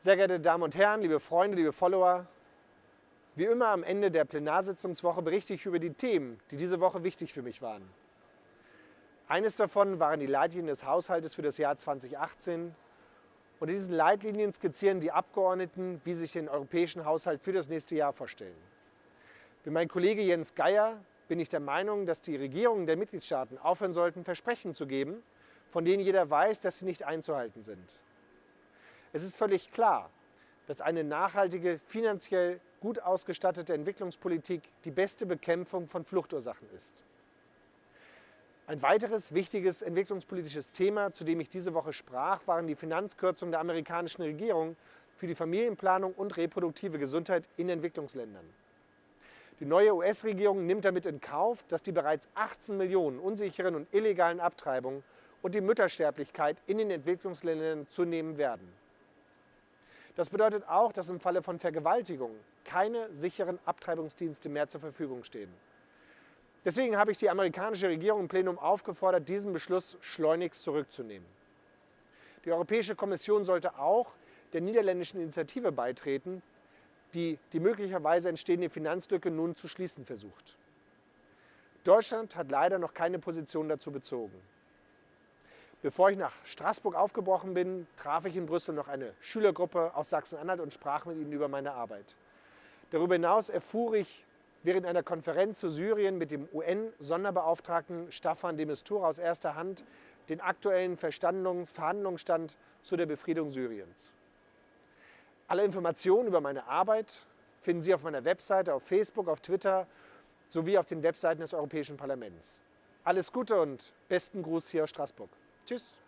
Sehr geehrte Damen und Herren, liebe Freunde, liebe Follower, wie immer am Ende der Plenarsitzungswoche berichte ich über die Themen, die diese Woche wichtig für mich waren. Eines davon waren die Leitlinien des Haushaltes für das Jahr 2018. Und in diesen Leitlinien skizzieren die Abgeordneten, wie sie sich den europäischen Haushalt für das nächste Jahr vorstellen. Wie mein Kollege Jens Geier bin ich der Meinung, dass die Regierungen der Mitgliedstaaten aufhören sollten, Versprechen zu geben, von denen jeder weiß, dass sie nicht einzuhalten sind. Es ist völlig klar, dass eine nachhaltige, finanziell gut ausgestattete Entwicklungspolitik die beste Bekämpfung von Fluchtursachen ist. Ein weiteres wichtiges entwicklungspolitisches Thema, zu dem ich diese Woche sprach, waren die Finanzkürzungen der amerikanischen Regierung für die Familienplanung und reproduktive Gesundheit in Entwicklungsländern. Die neue US-Regierung nimmt damit in Kauf, dass die bereits 18 Millionen unsicheren und illegalen Abtreibungen und die Müttersterblichkeit in den Entwicklungsländern zunehmen werden. Das bedeutet auch, dass im Falle von Vergewaltigung keine sicheren Abtreibungsdienste mehr zur Verfügung stehen. Deswegen habe ich die amerikanische Regierung im Plenum aufgefordert, diesen Beschluss schleunigst zurückzunehmen. Die Europäische Kommission sollte auch der niederländischen Initiative beitreten, die die möglicherweise entstehende Finanzlücke nun zu schließen versucht. Deutschland hat leider noch keine Position dazu bezogen. Bevor ich nach Straßburg aufgebrochen bin, traf ich in Brüssel noch eine Schülergruppe aus Sachsen-Anhalt und sprach mit ihnen über meine Arbeit. Darüber hinaus erfuhr ich während einer Konferenz zu Syrien mit dem UN-Sonderbeauftragten Staffan de Mistura aus erster Hand den aktuellen Verhandlungsstand zu der Befriedung Syriens. Alle Informationen über meine Arbeit finden Sie auf meiner Webseite, auf Facebook, auf Twitter sowie auf den Webseiten des Europäischen Parlaments. Alles Gute und besten Gruß hier aus Straßburg. Tschüss.